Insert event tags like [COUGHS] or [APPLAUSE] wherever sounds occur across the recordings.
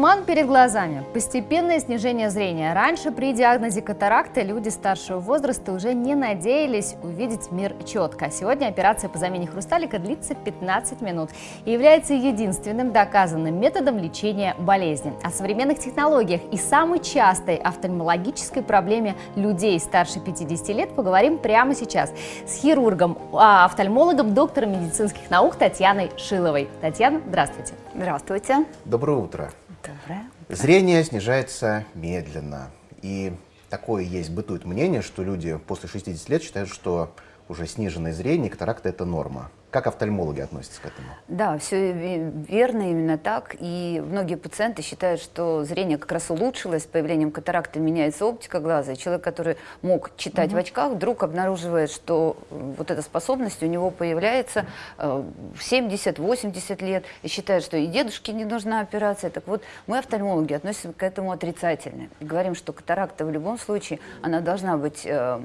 Туман перед глазами, постепенное снижение зрения. Раньше при диагнозе катаракты люди старшего возраста уже не надеялись увидеть мир четко. Сегодня операция по замене хрусталика длится 15 минут и является единственным доказанным методом лечения болезни. О современных технологиях и самой частой офтальмологической проблеме людей старше 50 лет поговорим прямо сейчас с хирургом, а, офтальмологом, доктором медицинских наук Татьяной Шиловой. Татьяна, здравствуйте. Здравствуйте. Доброе утро. Доброе. Зрение снижается медленно. И такое есть, бытует мнение, что люди после 60 лет считают, что уже сниженное зрение, катаракта – это норма. Как офтальмологи относятся к этому? Да, все верно, именно так. И многие пациенты считают, что зрение как раз улучшилось, с появлением катаракты меняется оптика глаза. И человек, который мог читать угу. в очках, вдруг обнаруживает, что вот эта способность у него появляется э, в 70-80 лет, и считает, что и дедушке не нужна операция. Так вот, мы, офтальмологи, относимся к этому отрицательно. И говорим, что катаракта в любом случае, она должна быть э,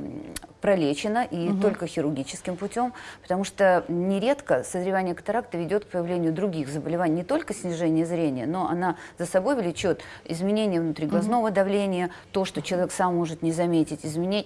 пролечена, и угу. только хирургическим путем, потому что не нередко созревание катаракты ведет к появлению других заболеваний, не только снижение зрения, но она за собой влечет изменение внутриглазного угу. давления, то, что человек сам может не заметить, изменение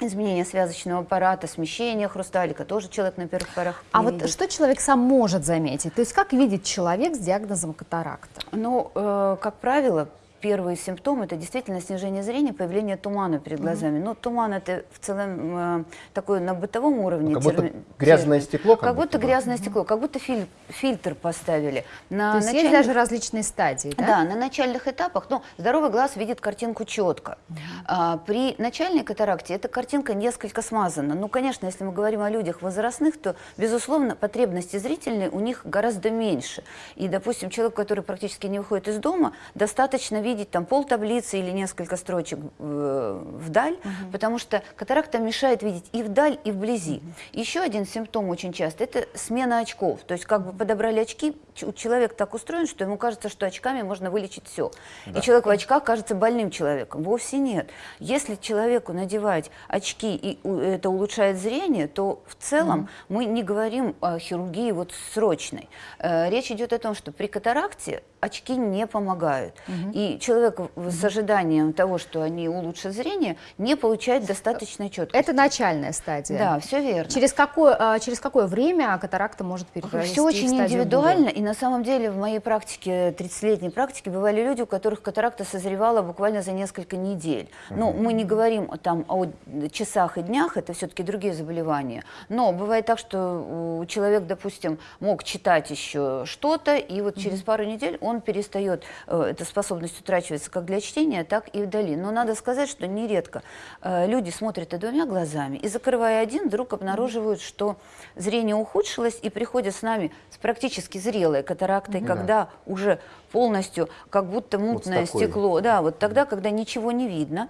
изменение связочного аппарата, смещение хрусталика, тоже человек на первых порах А вот видит. что человек сам может заметить? То есть как видит человек с диагнозом катаракта? Ну, э, как правило, первые симптомы это действительно снижение зрения, появление тумана перед глазами. Mm -hmm. Ну, туман это в целом э, такое на бытовом уровне. Ну, как будто терми... грязное стекло. Как, как будто, будто грязное mm -hmm. стекло, как будто филь... фильтр поставили. На То есть начальных... есть даже различные стадии, да? Да, на начальных этапах. Но здоровый глаз видит картинку четко. Mm -hmm. а, при начальной катаракте эта картинка несколько смазана. Ну, конечно, если мы говорим о людях возрастных, то, безусловно, потребности зрительные у них гораздо меньше. И, допустим, человек, который практически не выходит из дома, достаточно видеть там пол таблицы или несколько строчек э, вдаль, угу. потому что катаракта мешает видеть и вдаль, и вблизи. Угу. Еще один симптом очень часто – это смена очков. То есть как бы подобрали очки, человек так устроен, что ему кажется, что очками можно вылечить все. Да. И человек в очках кажется больным человеком. Вовсе нет. Если человеку надевать очки, и это улучшает зрение, то в целом угу. мы не говорим о хирургии вот срочной. Э, речь идет о том, что при катаракте очки не помогают. Угу. И человек с ожиданием того, что они улучшат зрение, не получает достаточной четкости. Это начальная стадия. Да, все верно. Через какое, а, через какое время катаракта может перевести Все очень индивидуально. И на самом деле в моей практике, 30-летней практике, бывали люди, у которых катаракта созревала буквально за несколько недель. Угу. Ну, мы не говорим там о часах и днях, это все-таки другие заболевания. Но бывает так, что человек, допустим, мог читать еще что-то, и вот угу. через пару недель он перестает, э, эта способность утрачивается как для чтения, так и вдали. Но надо сказать, что нередко э, люди смотрят и двумя глазами, и закрывая один, вдруг обнаруживают, что зрение ухудшилось, и приходят с нами с практически зрелой катарактой, да. когда уже полностью как будто мутное вот стекло. Да, вот тогда, когда ничего не видно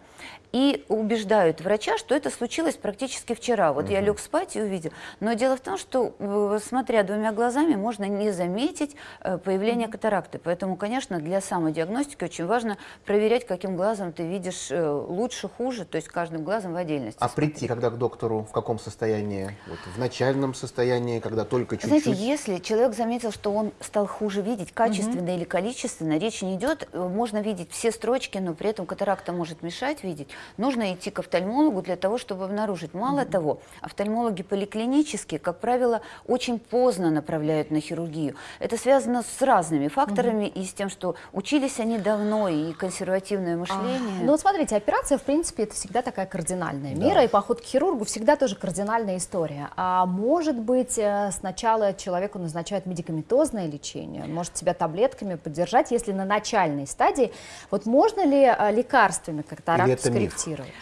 и убеждают врача, что это случилось практически вчера. Вот угу. я лег спать и увидел. Но дело в том, что, э, смотря двумя глазами, можно не заметить э, появление катаракты. Поэтому, конечно, для самодиагностики очень важно проверять, каким глазом ты видишь э, лучше, хуже, то есть каждым глазом в отдельности. А смотреть. прийти когда к доктору в каком состоянии? Вот в начальном состоянии, когда только чуть-чуть? Знаете, если человек заметил, что он стал хуже видеть, качественно угу. или количественно, речь не идет, можно видеть все строчки, но при этом катаракта может мешать видеть, нужно идти к офтальмологу для того, чтобы обнаружить. Мало mm -hmm. того, офтальмологи поликлинические, как правило, очень поздно направляют на хирургию. Это связано с разными факторами mm -hmm. и с тем, что учились они давно, и консервативное а, мышление. А, ну вот смотрите, операция, в принципе, это всегда такая кардинальная да. мера, и поход к хирургу всегда тоже кардинальная история. А может быть, э, сначала человеку назначают медикаментозное лечение, может себя таблетками поддержать, если на начальной стадии. Вот можно ли э, лекарствами катаракт скорректировать?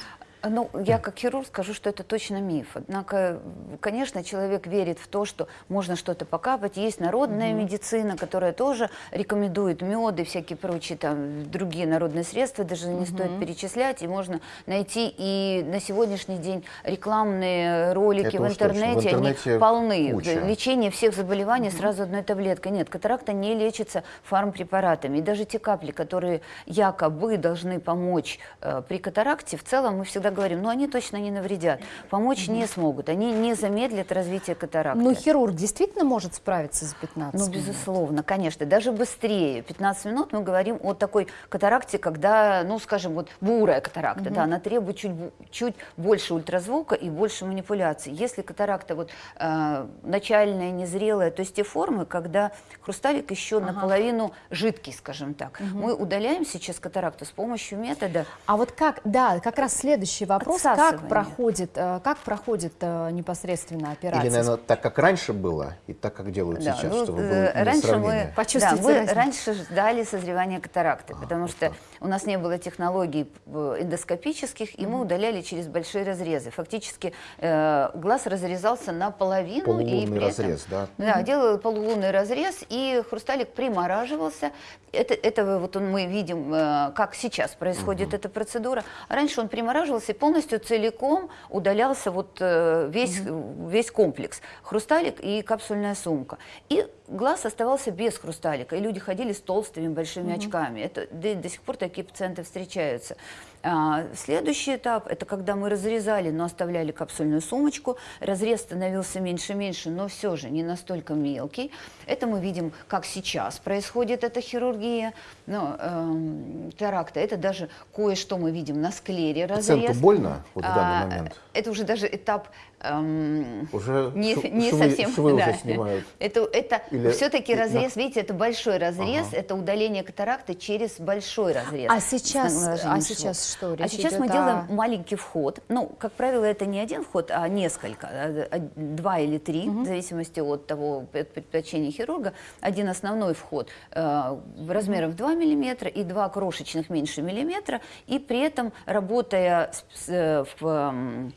Ну, я как хирург скажу, что это точно миф. Однако, конечно, человек верит в то, что можно что-то покапать. Есть народная угу. медицина, которая тоже рекомендует меды, всякие прочие там другие народные средства, даже не угу. стоит перечислять. И можно найти и на сегодняшний день рекламные ролики в интернете, в интернете, они полны. Куча. Лечение всех заболеваний угу. сразу одной таблеткой. Нет, катаракта не лечится фармпрепаратами. И даже те капли, которые якобы должны помочь э, при катаракте, в целом мы всегда говорим, но они точно не навредят, помочь не смогут, они не замедлят развитие катаракты. Но хирург действительно может справиться за 15 Ну, минут? безусловно, конечно, даже быстрее. 15 минут мы говорим о такой катаракте, когда, ну, скажем, вот бурая катаракта, да, она требует чуть, чуть больше ультразвука и больше манипуляций. Если катаракта вот э, начальная, незрелая, то есть те формы, когда хрусталик еще наполовину жидкий, скажем так. Мы удаляем сейчас катаракту с помощью метода А вот как, да, как раз следующий вопрос, как проходит, э, как проходит э, непосредственно операция? Или, наверное, так, как раньше было, и так, как делают Да, сейчас, ну, чтобы э, было раньше мы, да, мы разницу. раньше ждали созревания катаракты, потому вот что так. у нас не было технологий эндоскопических, и мы удаляли через большие разрезы. Фактически э, глаз разрезался наполовину. и Полулунный при этом- разрез, да? Да, делал полулунный разрез, и хрусталик примораживался. Это, это вот он, мы видим, э, как сейчас происходит эта процедура. Раньше он примораживался и полностью целиком удалялся вот э, весь, весь комплекс. Хрусталик и капсульная сумка. И глаз оставался без хрусталика, и люди ходили с толстыми большими очками. Это, до, до сих пор такие пациенты встречаются. А, следующий этап – это когда мы разрезали, но оставляли капсульную сумочку. Разрез становился меньше-меньше, но все же не настолько мелкий. Это мы видим, как сейчас происходит эта хирургия. Но, эм, теракта – это даже кое-что мы видим на склере разрез. Пациенту больно вот в А, данный момент? Это уже даже этап эм, Уже не, швы- совсем. швы да. уже снимают. [LAUGHS] Это, это Или- все-таки разрез, видите, это большой разрез, Ага. это удаление катаракты через большой разрез. А сейчас- а сейчас что, А речь сейчас мы идет делаем о- маленький вход. Ну, как правило, это не один вход, а несколько, а, а, два или три, в зависимости от того пред- предпочтения хирурга. Один основной вход э, размером в 2 мм и два крошечных меньше миллиметра, и при этом работая с- с, э, в, эм,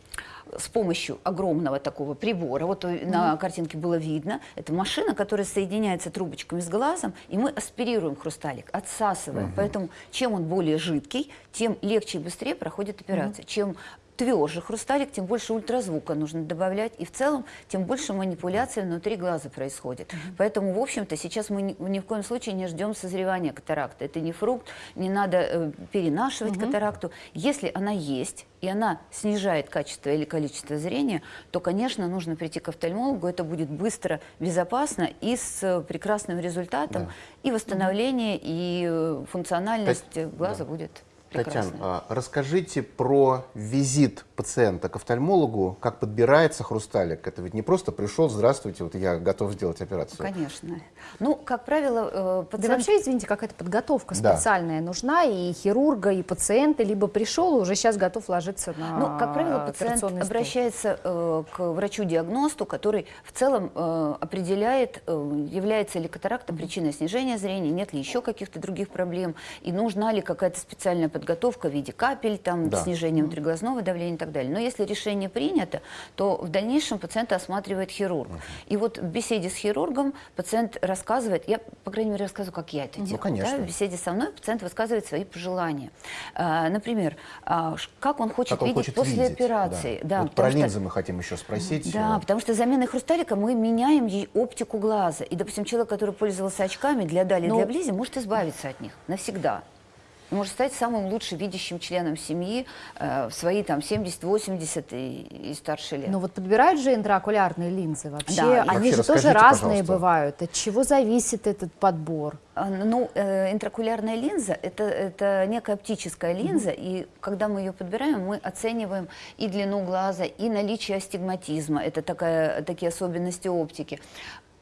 с помощью огромного такого прибора, вот э, на картинке было видно, это машина, которая соединяется трубочками с глазом, и мы аспирируем хрусталик, отсасываем. Поэтому чем он более жидкий, тем легче и быстрее проходит операция. Чем тверже хрусталик, тем больше ультразвука нужно добавлять, и в целом тем больше манипуляций внутри глаза происходит. Поэтому, в общем-то, сейчас мы ни, ни в коем случае не ждем созревания катаракты. Это не фрукт, не надо э, перенашивать катаракту. Если она есть, и она снижает качество или количество зрения, то, конечно, нужно прийти к офтальмологу. Это будет быстро, безопасно и с э, прекрасным результатом. Да. И восстановление, и э, функциональность Тать- глаза да. будет Татьяна, прекрасной. а, расскажите про визит пациента к офтальмологу, как подбирается хрусталик. Это ведь не просто пришел, здравствуйте, вот я готов сделать операцию. Конечно. Ну, как правило, э, Да пациент... вообще, извините, какая-то подготовка Да. специальная нужна и хирурга, и пациента, либо пришел и уже сейчас готов ложиться на Ну, как правило, пациент стол. обращается э, к врачу-диагносту, который в целом э, определяет, э, является ли катаракта причиной снижения зрения, нет ли еще каких-то других проблем, и нужна ли какая-то специальная подготовка в виде капель, там, Да. снижения внутриглазного давления и так далее. Но если решение принято, то в дальнейшем пациента осматривает хирург. И вот в беседе с хирургом пациент рассказывает, я, по крайней мере, рассказываю, как я это делаю. да, конечно. в беседе со мной пациент высказывает свои пожелания. А, например, а, как он хочет Как он видеть хочет после видеть, операции. Да. Да, вот про потому что- линзы мы хотим еще спросить. да, Э, потому что заменой хрусталика мы меняем ей оптику глаза. И, допустим, человек, который пользовался очками для дали, Ну- для близи, может избавиться от них навсегда. Может стать самым лучше видящим членом семьи э, в свои там 70, 80 и, и старше лет. Но вот подбирают же интраокулярные линзы вообще. Да, Они Вообще же тоже разные пожалуйста. бывают. От чего зависит этот подбор? А, Ну, э, интракулярная линза это, это некая оптическая линза, и когда мы ее подбираем, мы оцениваем и длину глаза, и наличие астигматизма, это такая, такие особенности оптики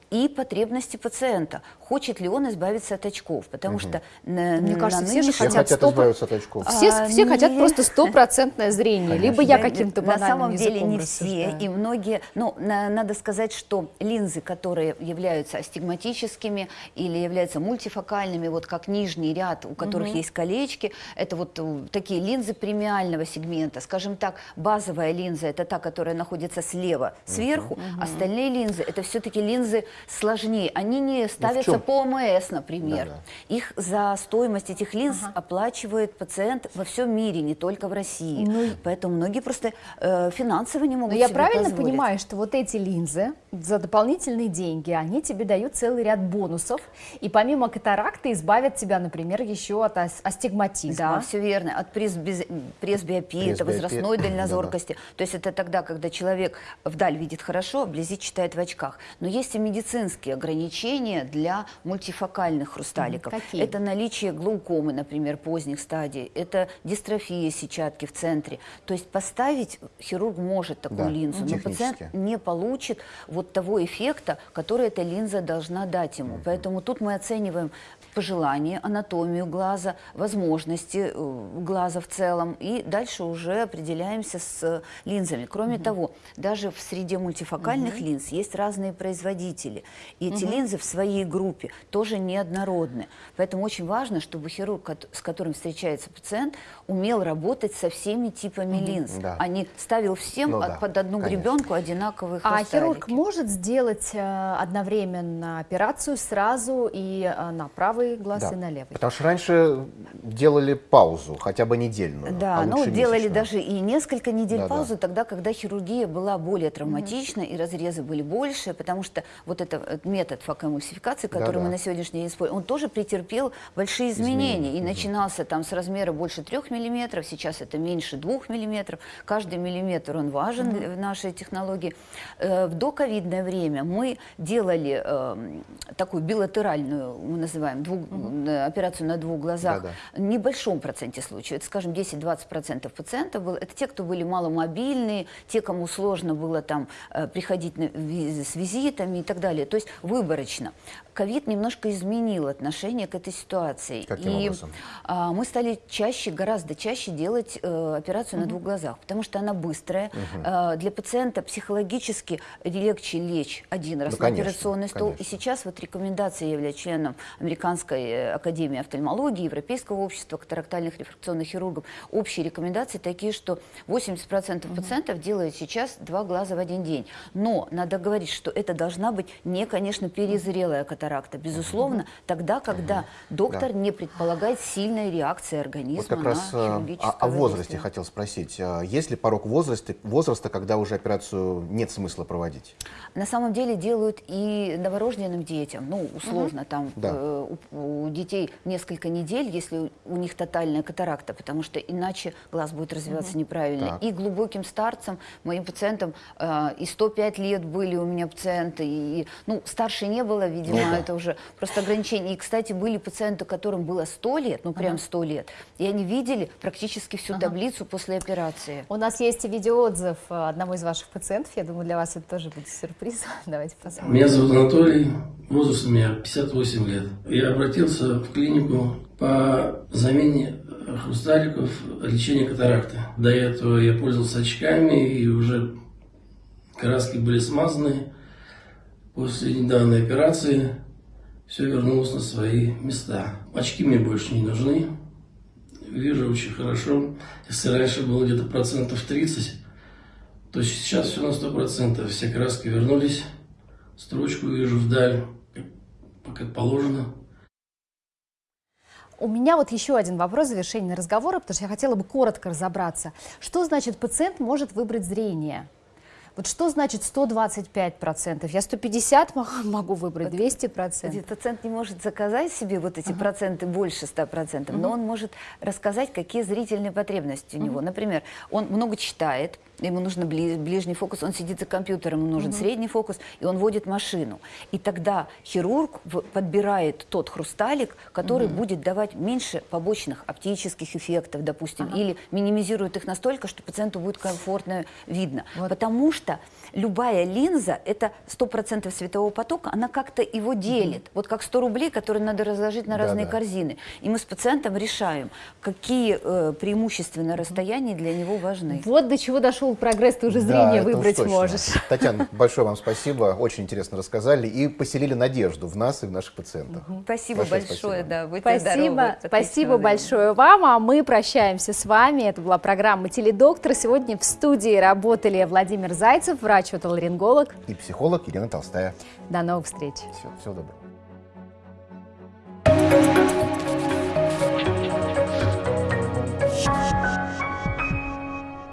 и потребности пациента. Хочет ли он избавиться от очков? Потому что на, Мне на кажется, все же Все хотят хотят избавиться от очков. А, Все, все хотят просто стопроцентное зрение. Либо я каким-то На самом деле не все, и многие, ну, на- надо сказать, что линзы, которые являются астигматическими или являются мультифокальными, вот как нижний ряд, у которых есть колечки, это вот э, такие линзы премиального сегмента. Скажем так, базовая линза – это та, которая находится слева, сверху. Остальные линзы – это все-таки линзы сложнее. Они не Ну, ставятся по ОМС, например. Да-да. Их за стоимость этих линз Ага. оплачивает пациент во всем мире, не только в России. Ну Поэтому многие просто э, финансово не могут Но я себе правильно позволить. понимаю, что вот эти линзы за дополнительные деньги, они тебе дают целый ряд бонусов, и помимо катаракты избавят тебя, например, еще от ас- астигматизма. Да, все верно. От пресбиопии, Пресбиопия, это возрастной [COUGHS] дальнозоркости. То есть это тогда, когда человек вдаль видит хорошо, вблизи читает в очках. Но есть и медицинские ограничения для мультифокальных хрусталиков. Какие? Это наличие глаукомы, например, поздних стадий. Это дистрофия сетчатки в центре. То есть поставить хирург может такую Да, линзу, но пациент не получит вот того эффекта, который эта линза должна дать ему. Поэтому тут мы оцениваем пожелания, анатомию глаза, возможности э, глаза в целом, и дальше уже определяемся с линзами. Кроме того, даже в среде мультифокальных линз есть разные производители, и эти линзы в своей группе тоже неоднородны. Поэтому очень важно, чтобы хирург, с которым встречается пациент, умел работать со всеми типами линз, Да. а не ставил всем Ну от- да, под одну конечно. гребенку одинаковые А хрусталики. хирург может сделать э, одновременно операцию сразу и э, на правый глаз, Да. и на левый? Потому что раньше делали паузу, хотя бы недельную. Да, а ну делали месячную. даже и несколько недель Да-да. паузы, тогда, когда хирургия была более травматична и разрезы были больше, потому что вот это, этот метод факоэмульсификации, который Да-да. мы на сегодняшний день используем, он тоже претерпел большие изменения. Изменения, И начинался там с размера больше трех миллиметров, сейчас это меньше двух миллиметров. Каждый миллиметр он важен для- в нашей технологии. Э, В доковидное время мы делали эм, такую билатеральную, мы называем, двух- э, операцию на двух глазах, Да-да. в небольшом проценте случаев, это, скажем, 10-20% пациентов было, это те, кто были маломобильные, те, кому сложно было там э, приходить на с визитами и так далее. То есть выборочно. Ковид немножко изменил отношение к этой ситуации. Каким и образом? а, мы стали чаще, гораздо чаще делать э, операцию на двух глазах, потому что она быстрая. Э, для пациента психологически легче лечь один раз Ну, на конечно, операционный стол. И конечно. сейчас вот рекомендации, я являюсь членом Американской э, академии офтальмологии, Европейского общества катарактальных рефракционных хирургов. Общие рекомендации такие, что 80% пациентов делают сейчас два глаза в один день. Но надо говорить, что это должна быть не, конечно, перезрелая катаракта. Безусловно, тогда, когда доктор не предполагает сильной реакции организма Вот как на раз э, о, о возрасте воздействие. хотел спросить. А Есть ли порог возраста, возраста, когда уже операцию нет смысла проводить? На самом деле делают и новорожденным детям, ну, условно, там Да. э, у, у детей несколько недель, если у, них тотальная катаракта, потому что иначе глаз будет развиваться неправильно. Так. И глубоким старцам, моим пациентам, э, и 105 лет были у меня пациенты, и, ну, старше не было, видимо, Ну да. это уже просто ограничение. И, кстати, были пациенты, которым было 100 лет, ну, прям 100 лет, и они видели практически всю таблицу после операции. У нас есть и видеоотзыв э, одного из ваших пациентов. Я думаю, для вас это тоже будет сюрприз. [LAUGHS] Давайте посмотрим. Меня зовут Анатолий, возраст у меня 58 лет. Я обратился в клинику по замене хрусталиков, лечения катаракты. До этого я пользовался очками и уже краски были смазаны. После недавней операции все вернулось на свои места. Очки мне больше не нужны. Вижу очень хорошо. Если раньше было где-то процентов 30, то сейчас все на 100%. Все краски вернулись. Строчку вижу вдаль, как- положено. У меня вот еще один вопрос в завершении разговора, потому что я хотела бы коротко разобраться. Что значит пациент может выбрать зрение? Вот что значит 125%? Я 150 мо- [LAUGHS] могу выбрать, 200%. Кстати, Пациент не может заказать себе вот эти проценты больше 100%, но он может рассказать, какие зрительные потребности у него. Например, он много читает, ему нужен бли- ближний фокус, он сидит за компьютером, ему нужен средний фокус, и он водит машину. И тогда хирург подбирает тот хрусталик, который будет давать меньше побочных оптических эффектов, допустим, или минимизирует их настолько, что пациенту будет комфортно видно. Потому что любая линза, это 100% светового потока, она как-то его делит. Вот как 100 рублей, которые надо разложить на разные Да-да. корзины. И мы с пациентом решаем, какие э, преимущественно расстояния для него важны. Вот до чего дошел пошел прогресс, ты уже Да, зрение уж выбрать точно. можешь. [LAUGHS] Татьяна, большое вам спасибо, очень интересно рассказали и поселили надежду в нас и в наших пациентах. Спасибо Большое большое, спасибо. да, будьте Спасибо, здоровы. Спасибо большое вам, а мы прощаемся с вами. Это была программа «Теледоктор». Сегодня в студии работали Владимир Зайцев, врач-отоларинголог. И психолог Елена Толстая. До новых встреч. Все, всего доброго.